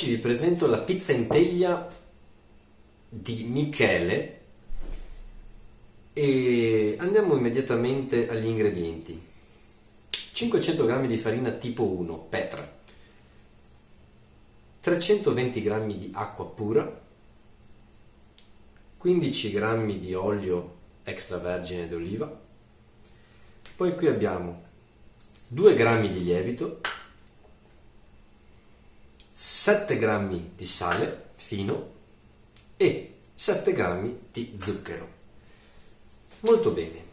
Oggi vi presento la pizza in teglia di Michele e andiamo immediatamente agli ingredienti. 500 g di farina tipo 1, Petra, 320 g di acqua pura, 15 g di olio extravergine d'oliva, poi qui abbiamo 2 g di lievito, 7 g di sale fino e 7 g di zucchero. Molto bene.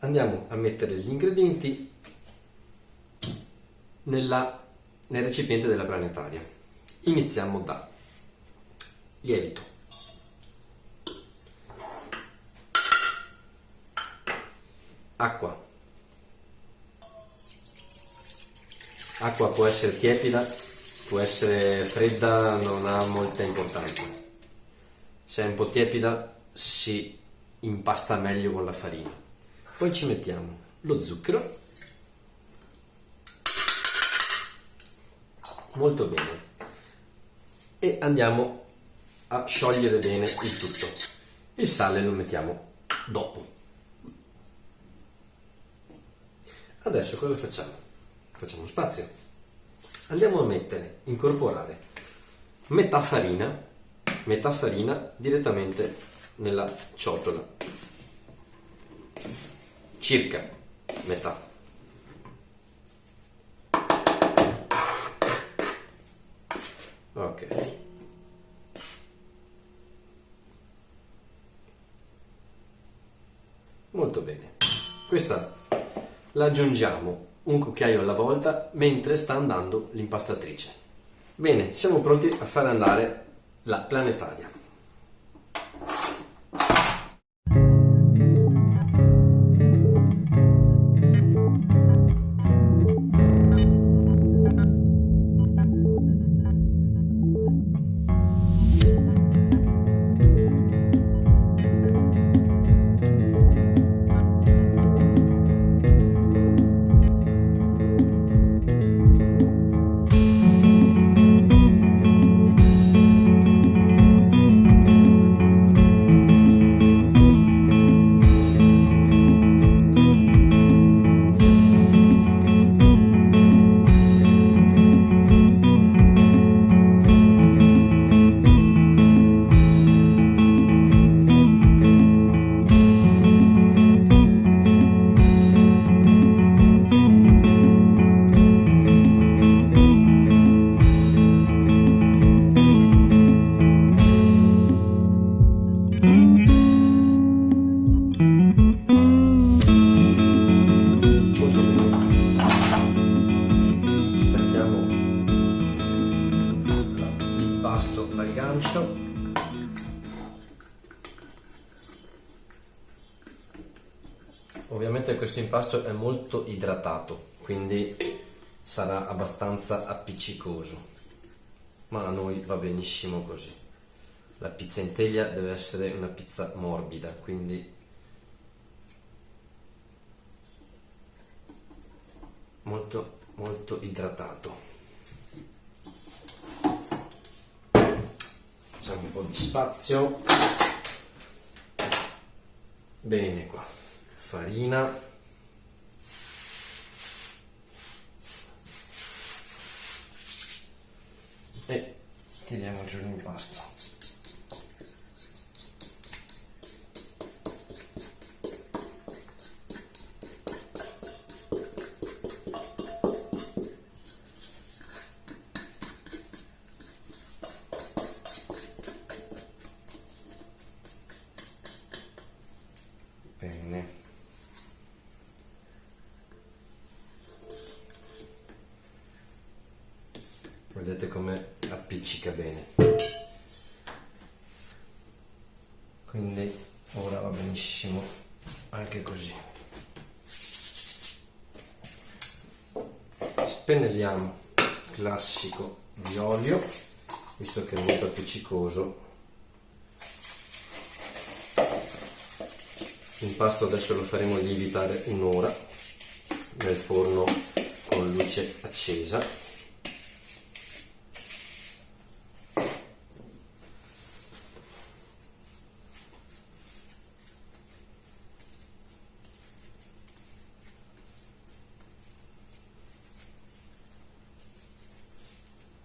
Andiamo a mettere gli ingredienti nella, nel recipiente della planetaria. Iniziamo da lievito, acqua, Acqua può essere tiepida, può essere fredda, non ha molta importanza. Se è un po' tiepida si impasta meglio con la farina. Poi ci mettiamo lo zucchero. Molto bene. E andiamo a sciogliere bene il tutto. Il sale lo mettiamo dopo. Adesso cosa facciamo? Facciamo spazio. Andiamo a mettere, incorporare metà farina, metà farina direttamente nella ciotola, circa metà. Ok. Molto bene. Questa la aggiungiamo un cucchiaio alla volta mentre sta andando l'impastatrice. Bene, siamo pronti a fare andare la planetaria. Impasto è molto idratato quindi sarà abbastanza appiccicoso. Ma a noi va benissimo così. La pizza in teglia deve essere una pizza morbida quindi molto molto idratato. Facciamo un po' di spazio. Bene qua. Farina e tiriamo giù l'impasto benissimo anche così. Spennelliamo classico di olio visto che è molto appiccicoso. L'impasto adesso lo faremo lievitare un'ora nel forno con luce accesa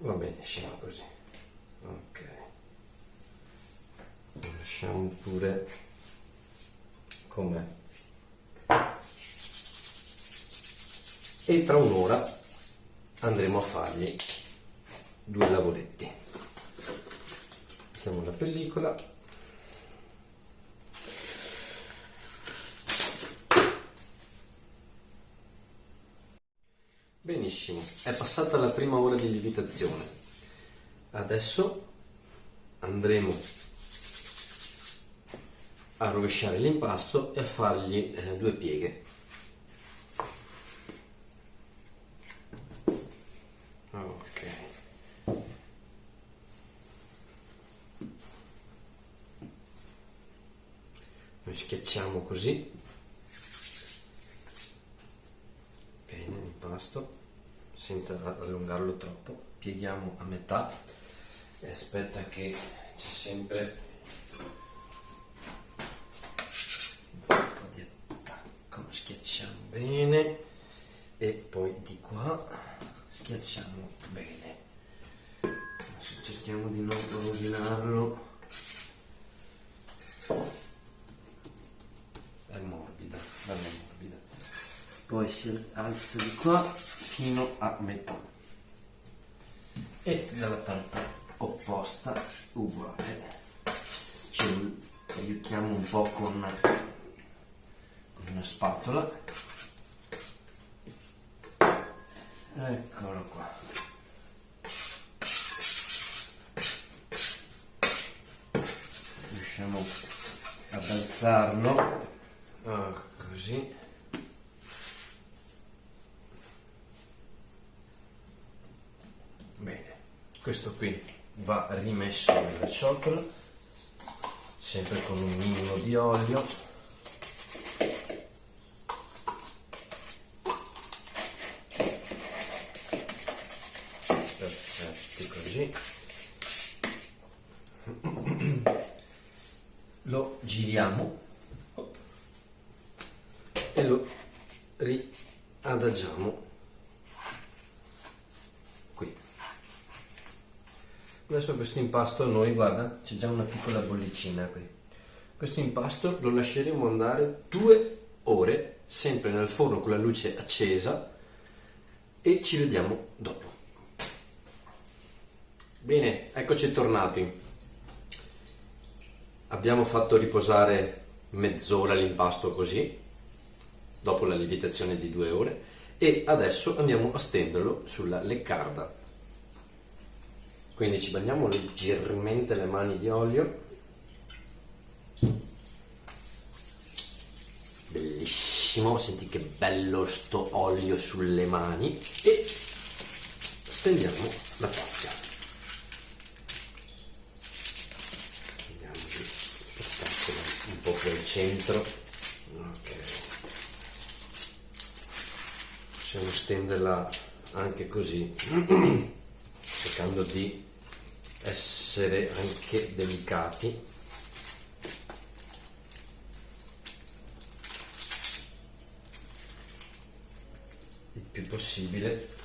va benissimo così ok lasciamo pure com'è e tra un'ora andremo a fargli due lavoretti mettiamo la pellicola Benissimo, è passata la prima ora di lievitazione. Adesso andremo a rovesciare l'impasto e a fargli eh, due pieghe. Ok. Noi schiacciamo così. Bene l'impasto senza allungarlo troppo pieghiamo a metà e aspetta che c'è sempre un po' di attacco. Schiacciamo bene. E poi di qua schiacciamo bene. Adesso cerchiamo di non rovinarlo. È morbida bella morbida. Poi si alza di qua fino a metà. E dalla parte opposta uguale ci aiutiamo un po' con, una spatola. Eccolo qua. Riusciamo ad alzarlo. Oh, così. Questo qui va rimesso nella ciotola sempre con un minimo di olio perfetti così lo giriamo e lo riadagiamo adesso questo impasto noi guarda c'è già una piccola bollicina qui. Questo impasto lo lasceremo andare due ore sempre nel forno con la luce accesa e ci vediamo dopo. Bene eccoci tornati. Abbiamo fatto riposare mezz'ora l'impasto così dopo la lievitazione di due ore e adesso andiamo a stenderlo sulla leccarda quindi ci bagniamo leggermente le mani di olio. Bellissimo senti che bello sto olio sulle mani. E stendiamo la pasta andiamo di spostarcela un po' più al centro. Ok. Possiamo stenderla anche così cercando di essere anche delicati. Il più possibile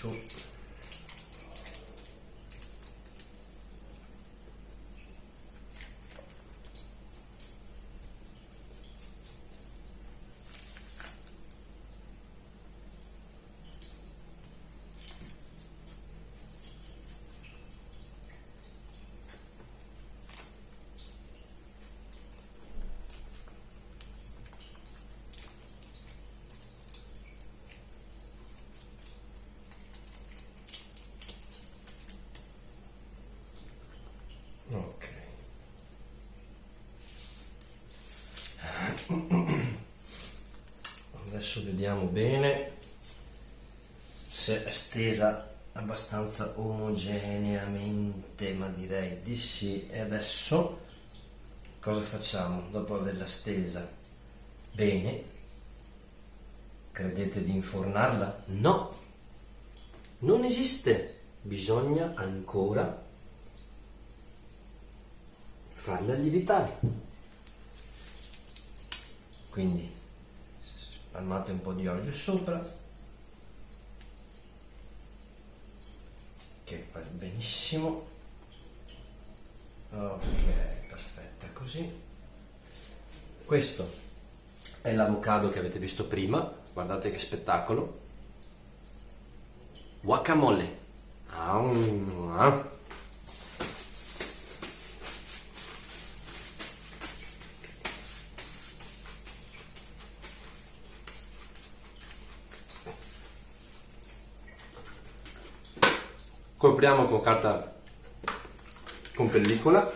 short. Adesso vediamo bene si è stesa abbastanza omogeneamente, ma direi di sì. E adesso cosa facciamo? Dopo averla stesa bene, credete di infornarla? No, non esiste. Bisogna ancora farla lievitare. Quindi spalmate un po' di olio sopra. Che va benissimo. Ok perfetta così. Questo è l'avocado che avete visto prima. Guardate che spettacolo. Guacamole. Ah, copriamo con carta con pellicola.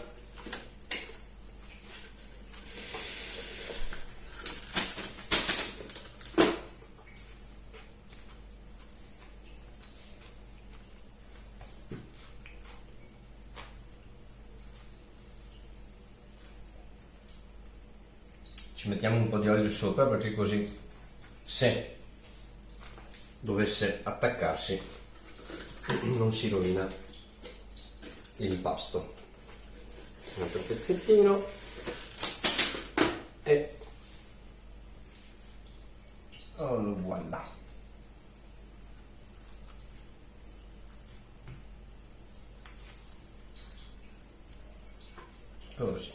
Ci mettiamo un po' di olio sopra perché così se dovesse attaccarsi non si rovina l'impasto un altro pezzettino. E oh, voilà. Così.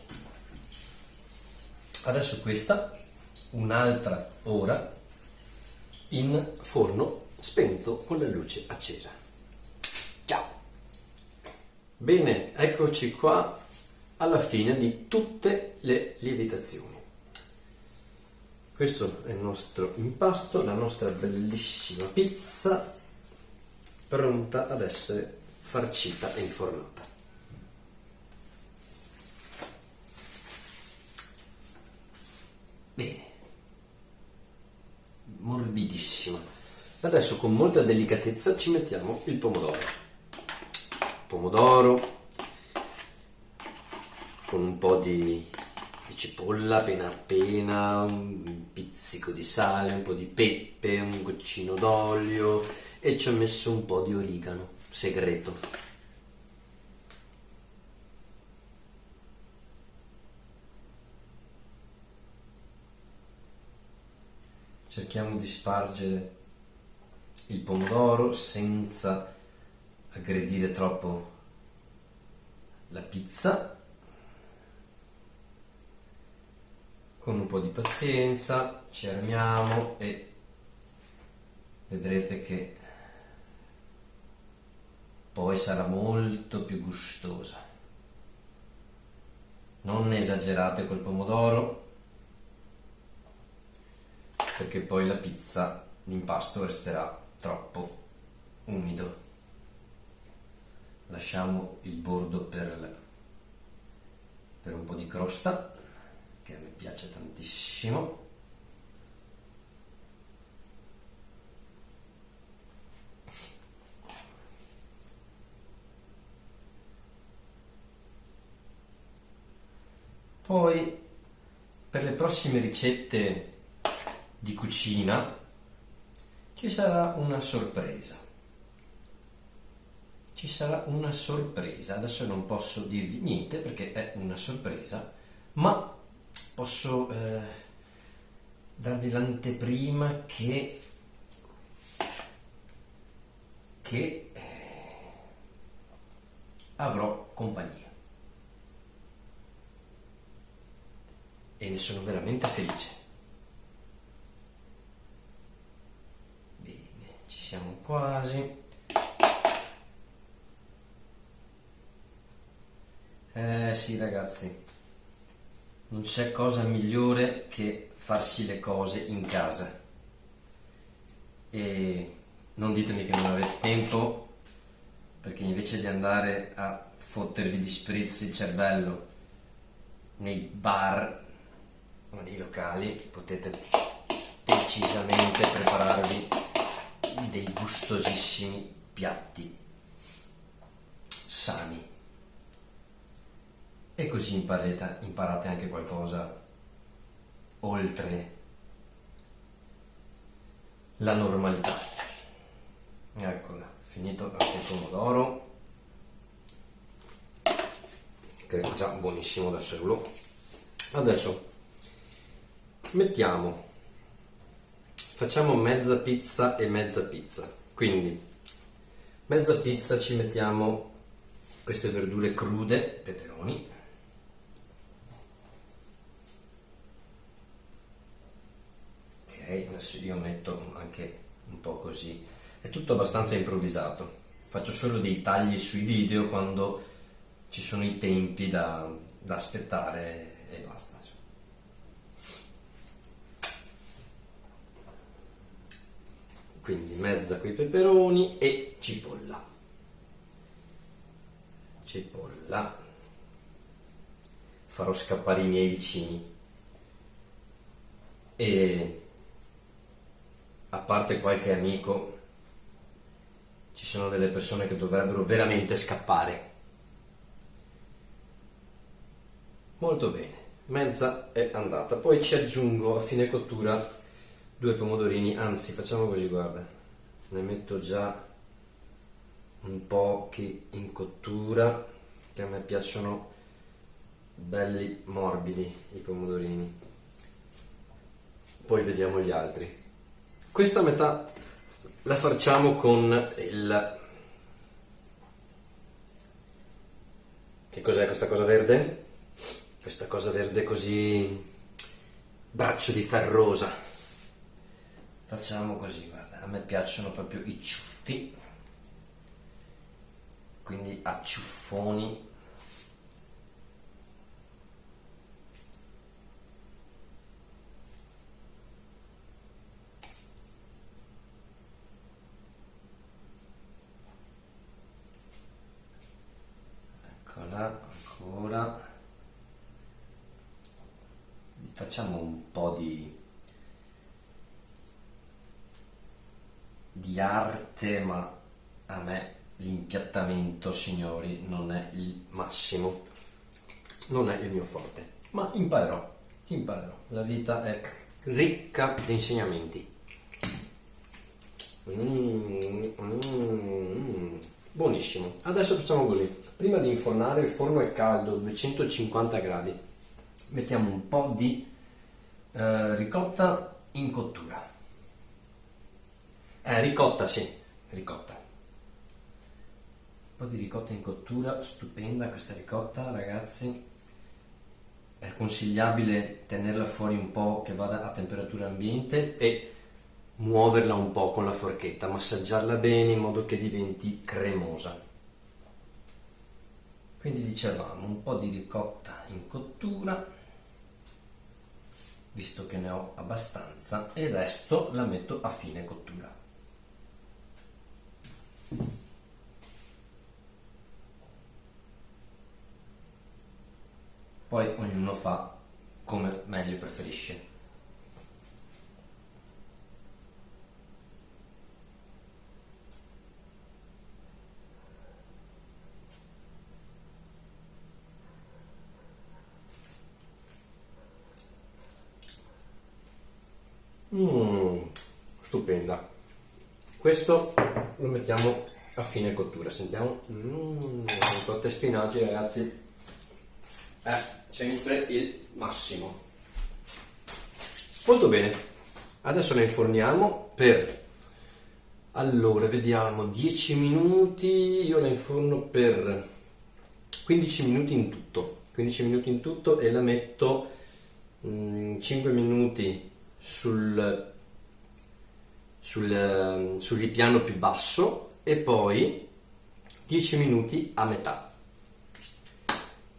Adesso questa un'altra ora in forno spento con la luce accesa Bene, eccoci qua alla fine di tutte le lievitazioni. Questo è il nostro impasto, la nostra bellissima pizza pronta ad essere farcita e infornata. Bene, morbidissima. Adesso con molta delicatezza ci mettiamo il pomodoro pomodoro con un po' di, di cipolla appena appena, un pizzico di sale, un po' di pepe, un goccino d'olio e ci ho messo un po' di origano segreto. Cerchiamo di spargere il pomodoro senza aggredire troppo la pizza. Con un po' di pazienza ci armiamo e vedrete che poi sarà molto più gustosa. Non esagerate col pomodoro perché poi la pizza l'impasto resterà troppo umido lasciamo il bordo per, per un po' di crosta che a me piace tantissimo. Poi per le prossime ricette di cucina ci sarà una sorpresa ci sarà una sorpresa. Adesso non posso dirvi niente perché è una sorpresa, ma posso eh, darvi l'anteprima che, che eh, avrò compagnia. E ne sono veramente felice. Bene, ci siamo quasi. Eh sì ragazzi, non c'è cosa migliore che farsi le cose in casa. E non ditemi che non avete tempo, perché invece di andare a fottervi di spritz il cervello nei bar o nei locali, potete decisamente prepararvi dei gustosissimi piatti sani. E così imparate, imparate anche qualcosa oltre la normalità. Eccola, finito il pomodoro, che è già buonissimo da solo. Adesso mettiamo, facciamo mezza pizza e mezza pizza. Quindi, mezza pizza ci mettiamo queste verdure crude, peperoni, adesso io metto anche un po' così è tutto abbastanza improvvisato. Faccio solo dei tagli sui video quando ci sono i tempi da, da aspettare e basta quindi mezza coi peperoni e cipolla. Cipolla. Farò scappare i miei vicini. E a parte qualche amico, ci sono delle persone che dovrebbero veramente scappare. Molto bene, mezza è andata. Poi ci aggiungo a fine cottura due pomodorini, anzi facciamo così, guarda, ne metto già un po' in cottura, che a me piacciono belli morbidi i pomodorini. Poi vediamo gli altri. Questa metà la facciamo con il... Che cos'è questa cosa verde? Questa cosa verde così... braccio di ferrosa. Facciamo così, guarda, a me piacciono proprio i ciuffi. Quindi a ciuffoni eccola ancora facciamo un po' di di arte ma a me l'impiattamento signori non è il massimo non è il mio forte ma imparerò imparerò la vita è ricca di insegnamenti mm, mm, mm. Buonissimo. Adesso facciamo così. Prima di infornare il forno è caldo, 250 gradi. Mettiamo un po' di eh, ricotta in cottura. Eh, ricotta, sì, ricotta. Un po' di ricotta in cottura, stupenda questa ricotta, ragazzi. È consigliabile tenerla fuori un po' che vada a temperatura ambiente e muoverla un po' con la forchetta, massaggiarla bene in modo che diventi cremosa. Quindi dicevamo un po' di ricotta in cottura, visto che ne ho abbastanza, e il resto la metto a fine cottura. Poi ognuno fa come meglio preferisce. Mmm, stupenda. Questo lo mettiamo a fine cottura. Sentiamo. Mmm, cotte e spinaci, ragazzi. È sempre il massimo. Molto bene. Adesso le inforniamo per allora, vediamo, 10 minuti, io la inforno per 15 minuti in tutto, 15 minuti in tutto e la metto mm, 5 minuti sul, sul, sul ripiano più basso e poi 10 minuti a metà.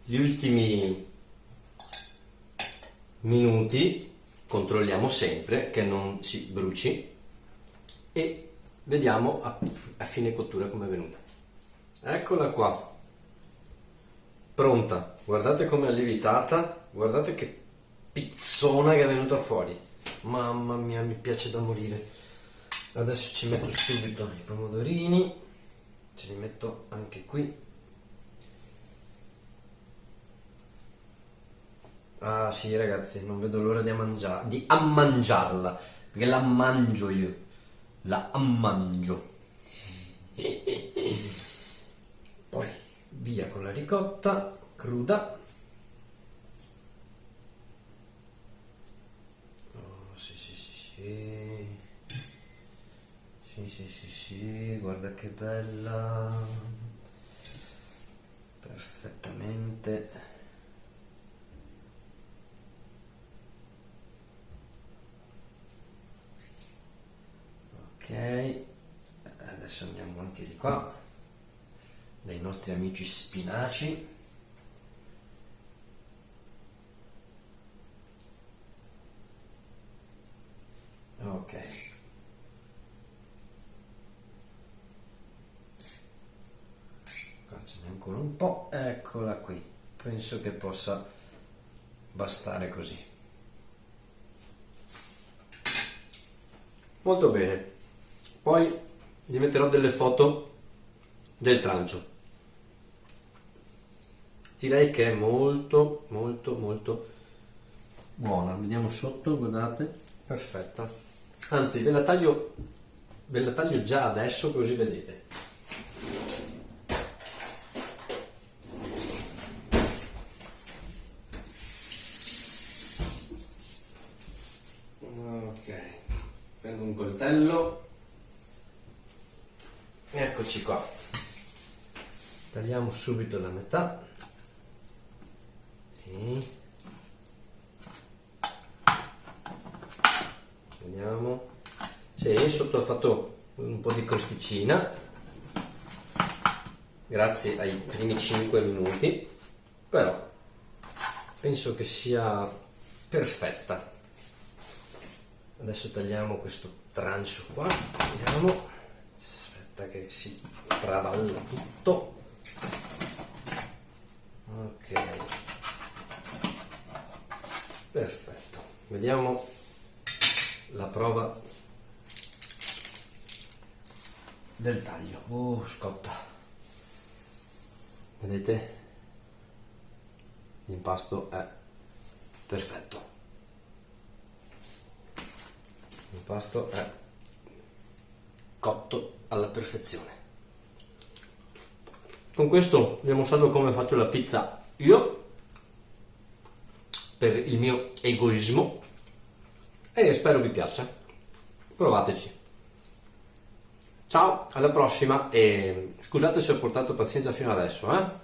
Gli ultimi minuti controlliamo sempre che non si bruci e vediamo a, a fine cottura come è venuta. Eccola qua, pronta. Guardate come è lievitata, guardate che pizzona che è venuta fuori. Mamma mia, mi piace da morire. adesso ci metto subito i pomodorini. Ce li metto anche qui. Ah sì ragazzi non vedo l'ora di, ammangia- di ammangiarla perché la mangio io. La ammangio. Poi via con la ricotta cruda sì sì sì sì sì, sì, sì, sì, guarda che bella. Perfettamente. Ok, adesso andiamo anche di qua, dai nostri amici spinaci. Ok. ancora un po', eccola qui, penso che possa bastare così. Molto bene, poi vi metterò delle foto del trancio. Direi che è molto molto molto buona, vediamo sotto, guardate, perfetta. Anzi, ve la taglio, ve la taglio già adesso così vedete. Coltello eccoci qua. Tagliamo subito la metà. E vediamo. Sì, sotto ho fatto un po' di crosticina. Grazie ai primi 5 minuti. Però penso che sia perfetta. Adesso tagliamo questo trancio qua vediamo. Aspetta che si traballa tutto. Ok. Perfetto. Vediamo la prova del taglio. Oh scotta. Vedete? L'impasto è perfetto il pasto è cotto alla perfezione. Con questo vi ho mostrato come faccio la pizza io per il mio egoismo e spero vi piaccia. Provateci. Ciao alla prossima e scusate se ho portato pazienza fino adesso eh?